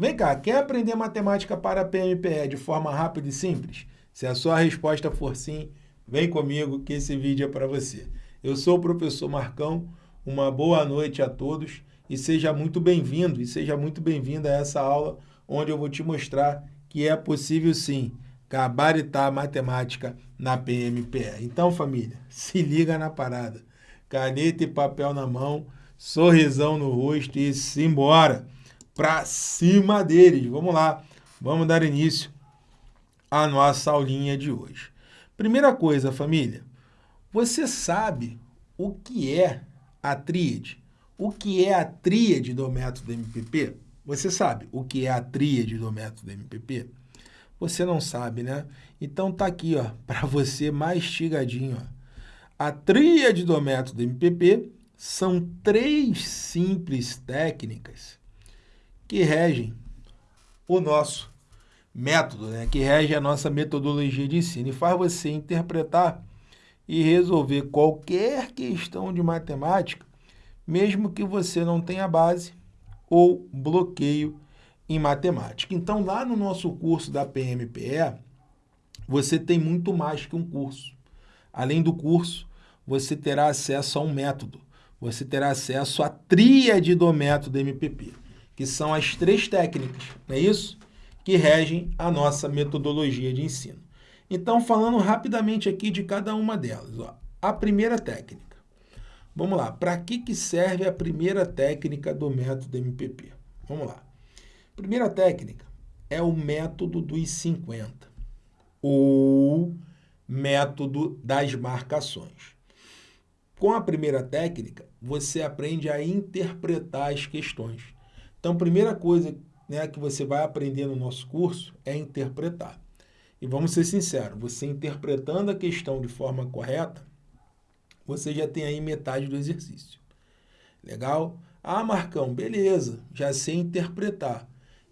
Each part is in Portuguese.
Vem cá, quer aprender matemática para PMPE de forma rápida e simples? Se a sua resposta for sim, vem comigo que esse vídeo é para você. Eu sou o professor Marcão, uma boa noite a todos e seja muito bem-vindo e seja muito bem-vinda a essa aula onde eu vou te mostrar que é possível sim gabaritar matemática na PMPE. Então, família, se liga na parada. Caneta e papel na mão, sorrisão no rosto e simbora para cima deles. Vamos lá, vamos dar início à nossa aulinha de hoje. Primeira coisa, família, você sabe o que é a tríade? O que é a tríade do método MPP? Você sabe o que é a tríade do método MPP? Você não sabe, né? Então tá aqui, ó, para você mastigadinho, ó. A tríade do método MPP são três simples técnicas que regem o nosso método, né? que rege a nossa metodologia de ensino e faz você interpretar e resolver qualquer questão de matemática, mesmo que você não tenha base ou bloqueio em matemática. Então, lá no nosso curso da PMPE, você tem muito mais que um curso. Além do curso, você terá acesso a um método. Você terá acesso à tríade do método MPP, que são as três técnicas, não é isso? Que regem a nossa metodologia de ensino. Então, falando rapidamente aqui de cada uma delas. Ó. A primeira técnica. Vamos lá, para que, que serve a primeira técnica do método MPP? Vamos lá. Primeira técnica é o método dos 50, ou método das marcações. Com a primeira técnica, você aprende a interpretar as questões. Então, primeira coisa né, que você vai aprender no nosso curso é interpretar. E vamos ser sinceros, você interpretando a questão de forma correta, você já tem aí metade do exercício. Legal? Ah, Marcão, beleza, já sei interpretar.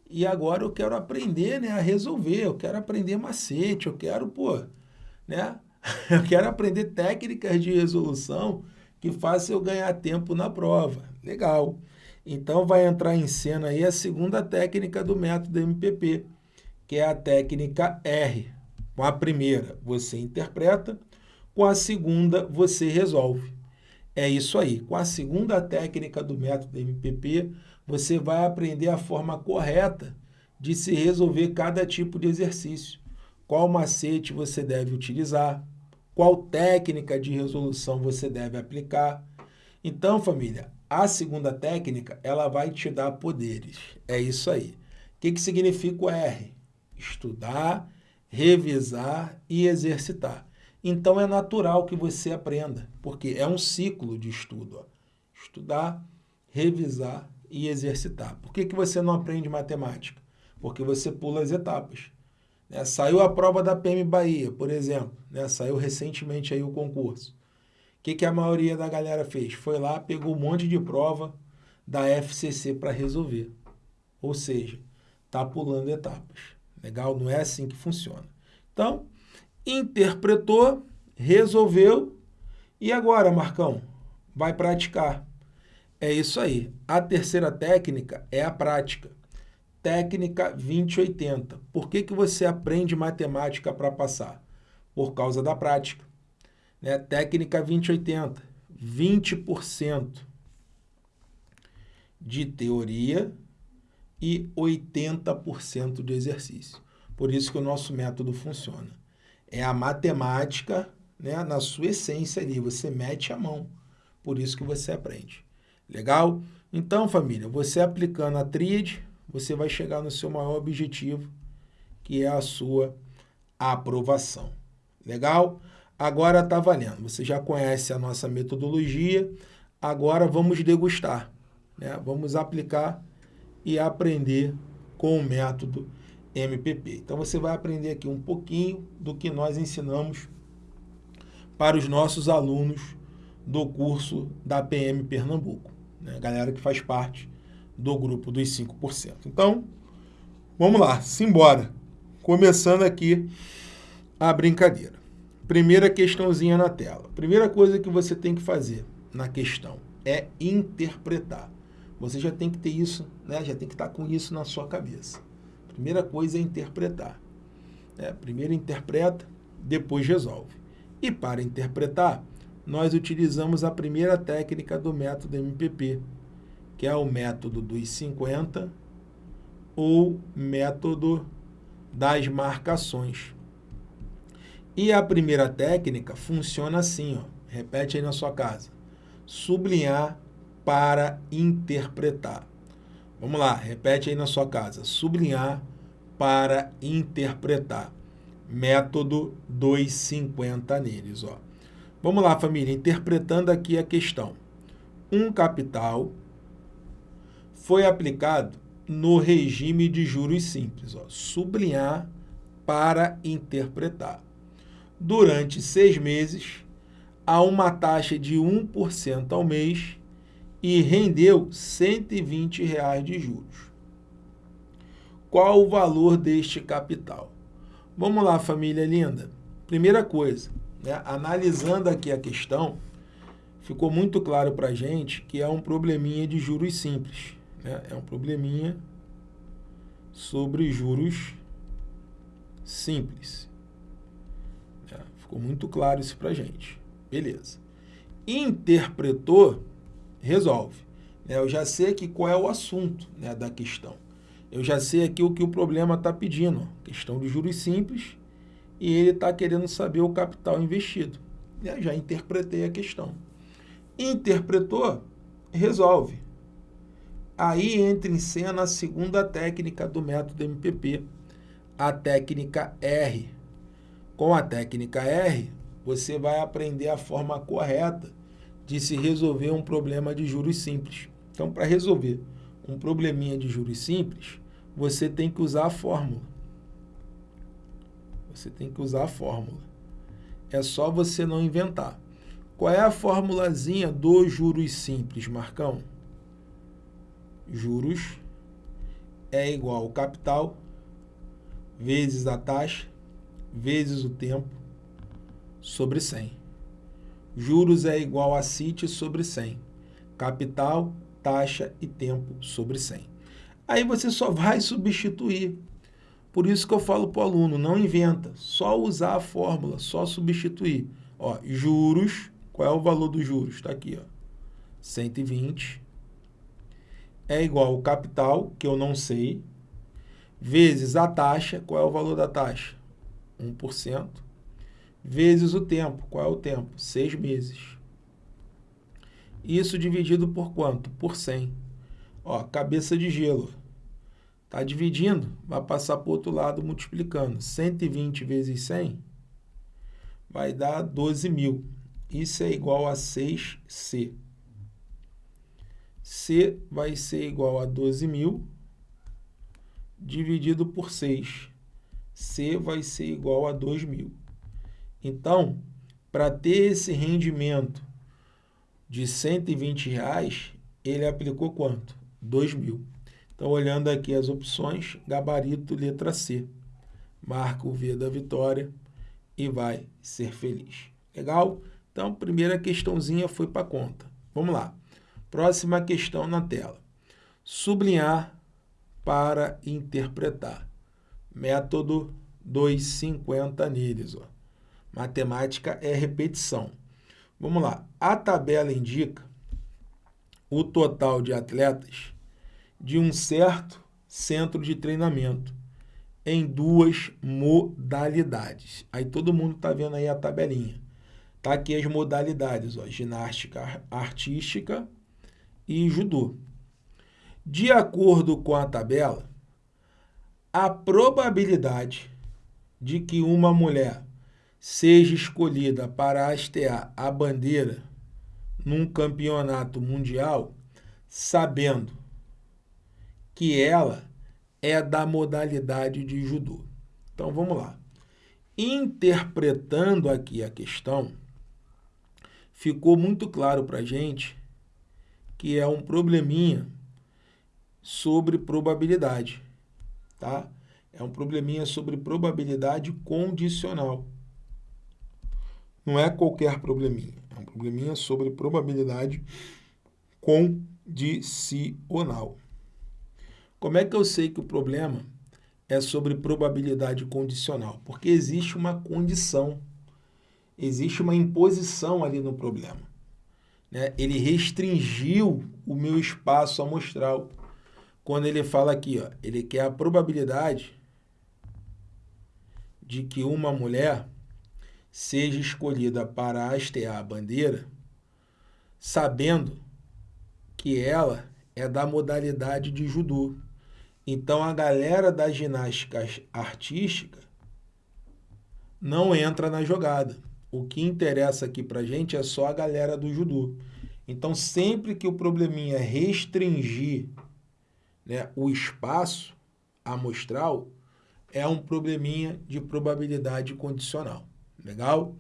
E agora eu quero aprender né, a resolver, eu quero aprender macete, eu quero, pô, né? Eu quero aprender técnicas de resolução que façam eu ganhar tempo na prova. Legal. Então vai entrar em cena aí a segunda técnica do método MPP, que é a técnica R. Com a primeira, você interpreta, com a segunda, você resolve. É isso aí. Com a segunda técnica do método MPP, você vai aprender a forma correta de se resolver cada tipo de exercício. Qual macete você deve utilizar, qual técnica de resolução você deve aplicar. Então, família, a segunda técnica, ela vai te dar poderes. É isso aí. O que, que significa o R? Estudar, revisar e exercitar. Então é natural que você aprenda, porque é um ciclo de estudo. Ó. Estudar, revisar e exercitar. Por que, que você não aprende matemática? Porque você pula as etapas. Né? Saiu a prova da PM Bahia, por exemplo. Né? Saiu recentemente aí o concurso. Que, que a maioria da galera fez? Foi lá, pegou um monte de prova da FCC para resolver. Ou seja, está pulando etapas. Legal? Não é assim que funciona. Então, interpretou, resolveu e agora, Marcão, vai praticar. É isso aí. A terceira técnica é a prática. Técnica 2080. Por que, que você aprende matemática para passar? Por causa da prática. Né? Técnica 2080. 20% de teoria e 80% de exercício. Por isso que o nosso método funciona é a matemática né, na sua essência ali, você mete a mão, por isso que você aprende. Legal? Então, família, você aplicando a tríade, você vai chegar no seu maior objetivo, que é a sua aprovação. Legal? Agora está valendo. Você já conhece a nossa metodologia, agora vamos degustar. Né? Vamos aplicar e aprender com o método MPP. Então você vai aprender aqui um pouquinho do que nós ensinamos para os nossos alunos do curso da PM Pernambuco, né? galera que faz parte do grupo dos 5%. Então, vamos lá, simbora. Começando aqui a brincadeira. Primeira questãozinha na tela. Primeira coisa que você tem que fazer na questão é interpretar. você já tem que ter isso, né? já tem que estar com isso na sua cabeça. Primeira coisa é interpretar. Né? Primeiro interpreta, depois resolve. E para interpretar, nós utilizamos a primeira técnica do método MPP, que é o método dos 50 ou método das marcações. E a primeira técnica funciona assim, ó. repete aí na sua casa. Sublinhar para interpretar. Vamos lá, repete aí na sua casa. Sublinhar para interpretar. Método 250 neles. Ó. Vamos lá, família, interpretando aqui a questão. Um capital foi aplicado no regime de juros simples. Ó. Sublinhar para interpretar. Durante seis meses, a uma taxa de 1% ao mês e rendeu 120 reais de juros. Qual o valor deste capital? Vamos lá, família linda. Primeira coisa, né, analisando aqui a questão, ficou muito claro para a gente que é um probleminha de juros simples. Né? É um probleminha sobre juros simples. Ficou muito claro isso para gente. Beleza. Interpretou resolve. Né? Eu já sei aqui qual é o assunto né, da questão. Eu já sei aqui o que o problema está pedindo. Questão de juros simples e ele está querendo saber o capital investido. Eu já interpretei a questão. Interpretou, resolve. Aí entra em cena a segunda técnica do método MPP, a técnica R. Com a técnica R, você vai aprender a forma correta de se resolver um problema de juros simples. Então, para resolver um probleminha de juros simples, você tem que usar a fórmula. Você tem que usar a fórmula. É só você não inventar. Qual é a formulazinha dos juros simples, Marcão? Juros é igual ao capital vezes a taxa vezes o tempo sobre 100. Juros é igual a CIT sobre 100. Capital, taxa e tempo sobre 100. Aí você só vai substituir. Por isso que eu falo para o aluno, não inventa, só usar a fórmula, só substituir. Ó, juros, qual é o valor dos juros? Está aqui, ó, 120 é igual ao capital, que eu não sei, vezes a taxa, qual é o valor da taxa? 1%, vezes o tempo. Qual é o tempo? Seis meses. Isso dividido por quanto? Por 100. Ó, cabeça de gelo. Está dividindo, vai passar para o outro lado multiplicando. 120 vezes 100 vai dar 12 mil. Isso é igual a 6C. C vai ser igual a 12 mil dividido por 6. C vai ser igual a 2 mil. Então, para ter esse rendimento de 120 reais, ele aplicou quanto? 2 mil. Então, olhando aqui as opções, gabarito letra C. Marca o V da vitória e vai ser feliz. Legal? Então, primeira questãozinha foi para conta. Vamos lá. Próxima questão na tela. Sublinhar para interpretar. Método 250 neles. Ó. Matemática é repetição. Vamos lá. A tabela indica o total de atletas de um certo centro de treinamento em duas modalidades. Aí todo mundo está vendo aí a tabelinha. Tá aqui as modalidades, ó, ginástica artística e judô. De acordo com a tabela, a probabilidade de que uma mulher seja escolhida para hastear a bandeira num campeonato mundial, sabendo que ela é da modalidade de judô. Então vamos lá. Interpretando aqui a questão, ficou muito claro para a gente que é um probleminha sobre probabilidade, tá? É um probleminha sobre probabilidade condicional. Não é qualquer probleminha, é um probleminha sobre probabilidade condicional. Como é que eu sei que o problema é sobre probabilidade condicional? Porque existe uma condição, existe uma imposição ali no problema. Né? Ele restringiu o meu espaço amostral. Quando ele fala aqui, ó, ele quer a probabilidade de que uma mulher seja escolhida para hastear a bandeira, sabendo que ela é da modalidade de judô. Então a galera da ginástica artística não entra na jogada. O que interessa aqui pra gente é só a galera do judô. Então sempre que o probleminha restringir né, o espaço amostral, é um probleminha de probabilidade condicional. Legal?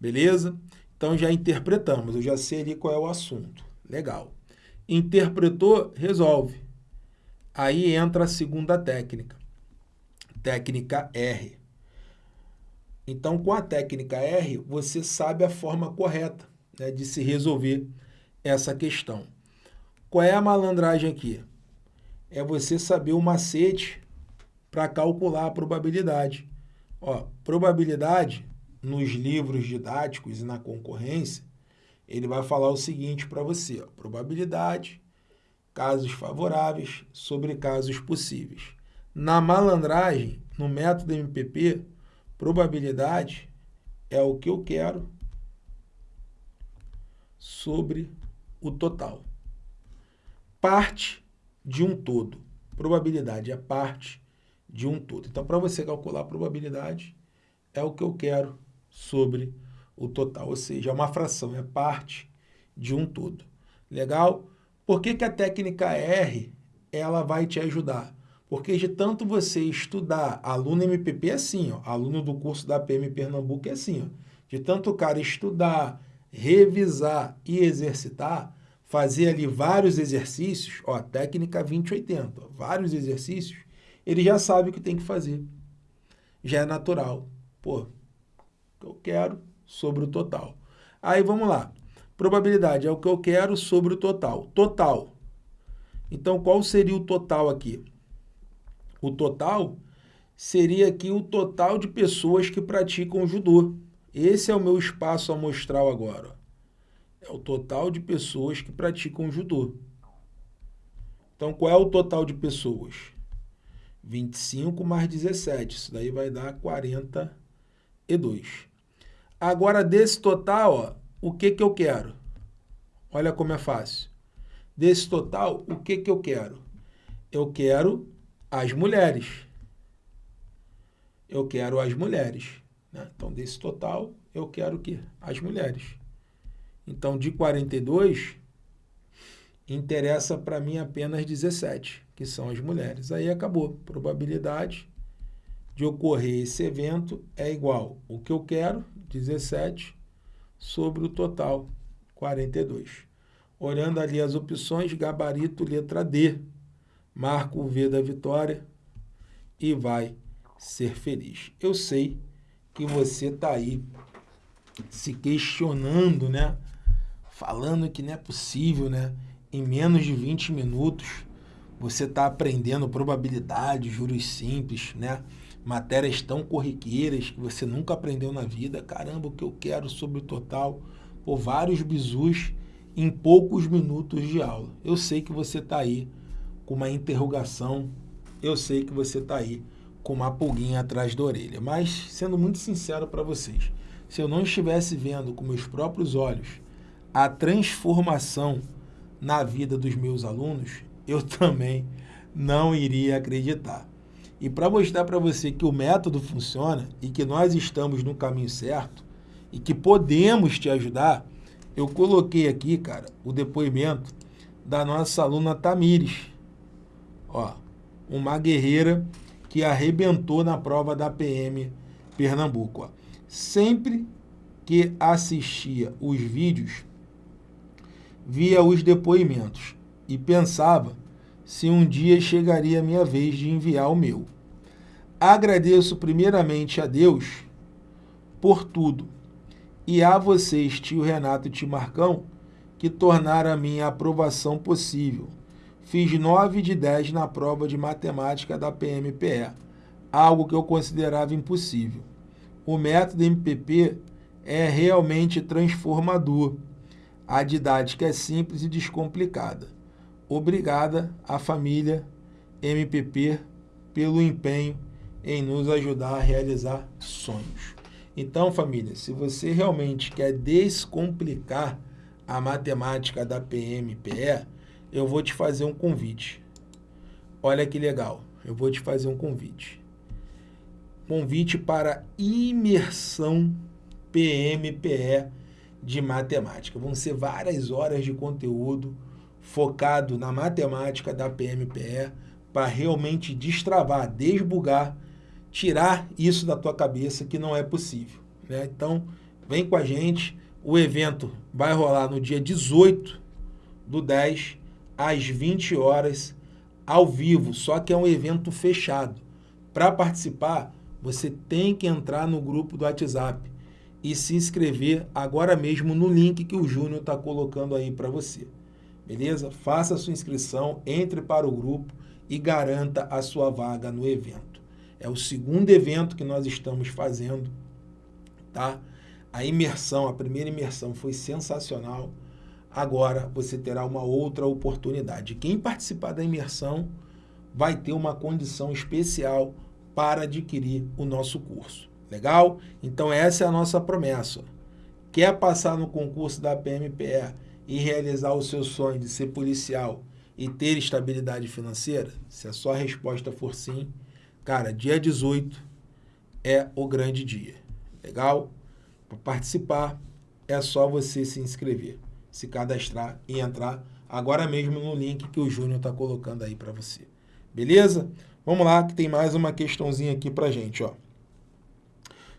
Beleza? Então já interpretamos, eu já sei ali qual é o assunto. Legal. Interpretou, resolve. Aí entra a segunda técnica. Técnica R. Então, com a técnica R, você sabe a forma correta né, de se resolver essa questão. Qual é a malandragem aqui? É você saber o macete para calcular a probabilidade. Ó, probabilidade nos livros didáticos e na concorrência, ele vai falar o seguinte para você, ó, probabilidade, casos favoráveis sobre casos possíveis. Na malandragem, no método MPP, probabilidade é o que eu quero sobre o total. Parte de um todo. Probabilidade é parte de um todo. Então, para você calcular a probabilidade, é o que eu quero sobre o total, ou seja, é uma fração, é parte de um todo. Legal? Por que, que a técnica R ela vai te ajudar? Porque de tanto você estudar, aluno MPP é assim, ó, aluno do curso da PM Pernambuco é assim, ó, de tanto o cara estudar, revisar e exercitar, fazer ali vários exercícios, ó, técnica 2080, ó, vários exercícios, ele já sabe o que tem que fazer. Já é natural. Pô, eu quero sobre o total. Aí vamos lá. Probabilidade é o que eu quero sobre o total. Total. Então, qual seria o total aqui? O total seria aqui o total de pessoas que praticam judô. Esse é o meu espaço amostral agora. É o total de pessoas que praticam judô. Então, qual é o total de pessoas? 25 mais 17. Isso daí vai dar 42. Agora, desse total, ó, o que, que eu quero? Olha como é fácil. Desse total, o que, que eu quero? Eu quero as mulheres. Eu quero as mulheres. Né? Então, desse total, eu quero o quê? As mulheres. Então, de 42, interessa para mim apenas 17, que são as mulheres. Aí acabou. Probabilidade de ocorrer esse evento é igual o que eu quero, 17, sobre o total, 42. Olhando ali as opções, gabarito, letra D. Marca o V da vitória e vai ser feliz. Eu sei que você está aí se questionando, né? Falando que não é possível, né? Em menos de 20 minutos, você está aprendendo probabilidade, juros simples, né? matérias tão corriqueiras que você nunca aprendeu na vida. Caramba, o que eu quero sobre o total. Por vários bizus em poucos minutos de aula. Eu sei que você está aí com uma interrogação, eu sei que você está aí com uma pulguinha atrás da orelha. Mas, sendo muito sincero para vocês, se eu não estivesse vendo com meus próprios olhos a transformação na vida dos meus alunos, eu também não iria acreditar. E para mostrar para você que o método funciona e que nós estamos no caminho certo e que podemos te ajudar, eu coloquei aqui, cara, o depoimento da nossa aluna Tamires. Ó, uma guerreira que arrebentou na prova da PM Pernambuco. Ó. Sempre que assistia os vídeos, via os depoimentos e pensava se um dia chegaria a minha vez de enviar o meu. Agradeço primeiramente a Deus por tudo e a vocês, tio Renato e tio Marcão, que tornaram a minha aprovação possível. Fiz 9 de 10 na prova de matemática da PMPE, algo que eu considerava impossível. O método MPP é realmente transformador. A didática é simples e descomplicada. Obrigada à família MPP pelo empenho em nos ajudar a realizar sonhos. Então, família, se você realmente quer descomplicar a matemática da PMPE, eu vou te fazer um convite. Olha que legal, eu vou te fazer um convite. Convite para imersão PMPE de matemática. Vão ser várias horas de conteúdo focado na matemática da PMPE para realmente destravar, desbugar, tirar isso da tua cabeça que não é possível. Né? Então, vem com a gente. O evento vai rolar no dia 18 do 10, às 20 horas, ao vivo, só que é um evento fechado. Para participar, você tem que entrar no grupo do WhatsApp e se inscrever agora mesmo no link que o Júnior está colocando aí para você. Beleza? Faça a sua inscrição, entre para o grupo e garanta a sua vaga no evento. É o segundo evento que nós estamos fazendo, tá? A imersão, a primeira imersão foi sensacional. Agora você terá uma outra oportunidade. Quem participar da imersão vai ter uma condição especial para adquirir o nosso curso. Legal? Então essa é a nossa promessa. Quer passar no concurso da PMPE e realizar o seu sonho de ser policial e ter estabilidade financeira? Se a sua resposta for sim, cara, dia 18 é o grande dia. Legal? Para participar é só você se inscrever, se cadastrar e entrar agora mesmo no link que o Júnior está colocando aí para você. Beleza? Vamos lá que tem mais uma questãozinha aqui para gente, ó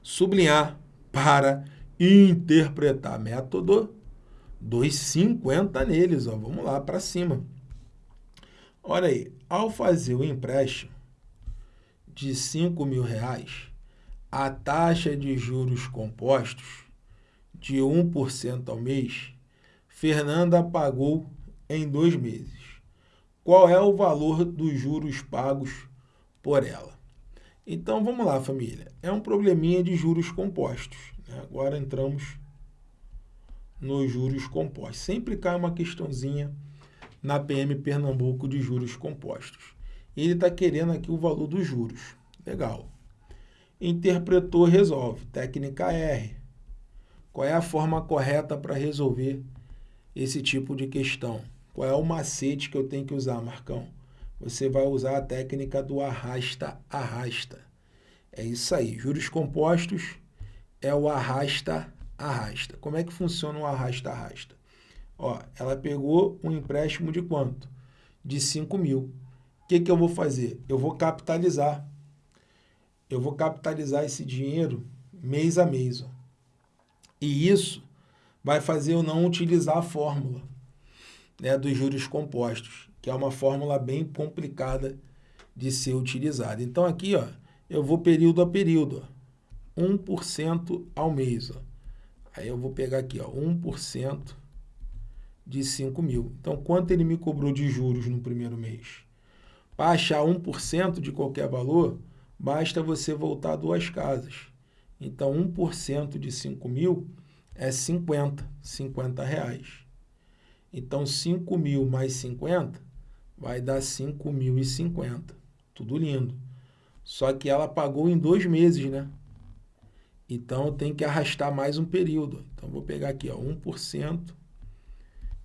sublinhar para interpretar. Método 2,50 neles. Ó. Vamos lá para cima. Olha aí, ao fazer o empréstimo de 5 mil reais, a taxa de juros compostos de 1% ao mês, Fernanda pagou em dois meses. Qual é o valor dos juros pagos por ela? Então, vamos lá, família. É um probleminha de juros compostos. Né? Agora entramos nos juros compostos. Sempre cai uma questãozinha na PM Pernambuco de juros compostos. Ele está querendo aqui o valor dos juros. Legal. Interpretou, resolve. Técnica R. Qual é a forma correta para resolver esse tipo de questão? Qual é o macete que eu tenho que usar, Marcão? Você vai usar a técnica do arrasta-arrasta. É isso aí. Juros compostos é o arrasta-arrasta. Como é que funciona o arrasta-arrasta? Ó, ela pegou um empréstimo de quanto? De 5 mil. O que, que eu vou fazer? Eu vou capitalizar. Eu vou capitalizar esse dinheiro mês a mês. Ó. E isso vai fazer eu não utilizar a fórmula né, dos juros compostos que é uma fórmula bem complicada de ser utilizada. Então, aqui, ó, eu vou período a período, ó, 1% ao mês. Ó. Aí eu vou pegar aqui, ó, 1% de 5 mil. Então, quanto ele me cobrou de juros no primeiro mês? Para achar 1% de qualquer valor, basta você voltar duas casas. Então, 1% de 5 mil é 50, 50 reais. Então, 5 mil mais 50 vai dar 5.050. Tudo lindo. Só que ela pagou em dois meses, né? Então, tem que arrastar mais um período. Então, vou pegar aqui, ó, 1%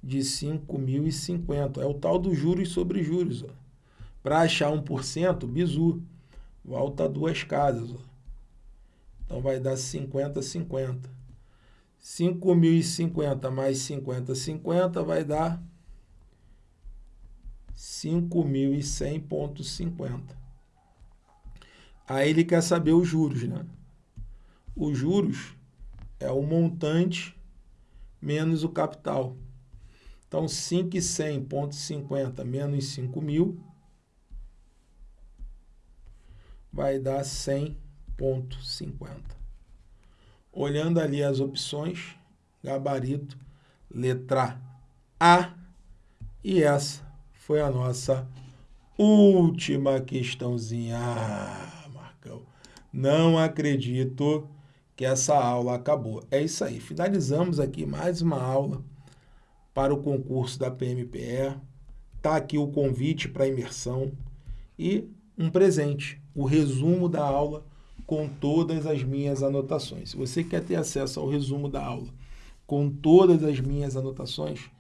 de 5.050. É o tal dos juros sobre juros. Para achar 1%, bizu. Volta duas casas. Ó. Então, vai dar 50, 50. 5.050 mais 50, 50 vai dar 5.100,50. Aí ele quer saber os juros, né? Os juros é o montante menos o capital. Então, 5.100,50 menos 5 mil vai dar 100,50. Olhando ali as opções, gabarito, letra A. E essa foi a nossa última questãozinha. Ah, Marcão, não acredito que essa aula acabou. É isso aí, finalizamos aqui mais uma aula para o concurso da PMPE. Está aqui o convite para imersão e um presente, o resumo da aula com todas as minhas anotações. Se você quer ter acesso ao resumo da aula com todas as minhas anotações,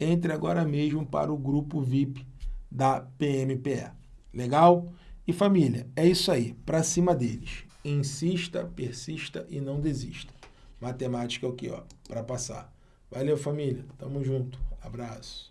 entre agora mesmo para o grupo VIP da PMPE. Legal? E família, é isso aí, para cima deles. Insista, persista e não desista. Matemática é o que, ó, para passar. Valeu, família. Tamo junto. Abraço.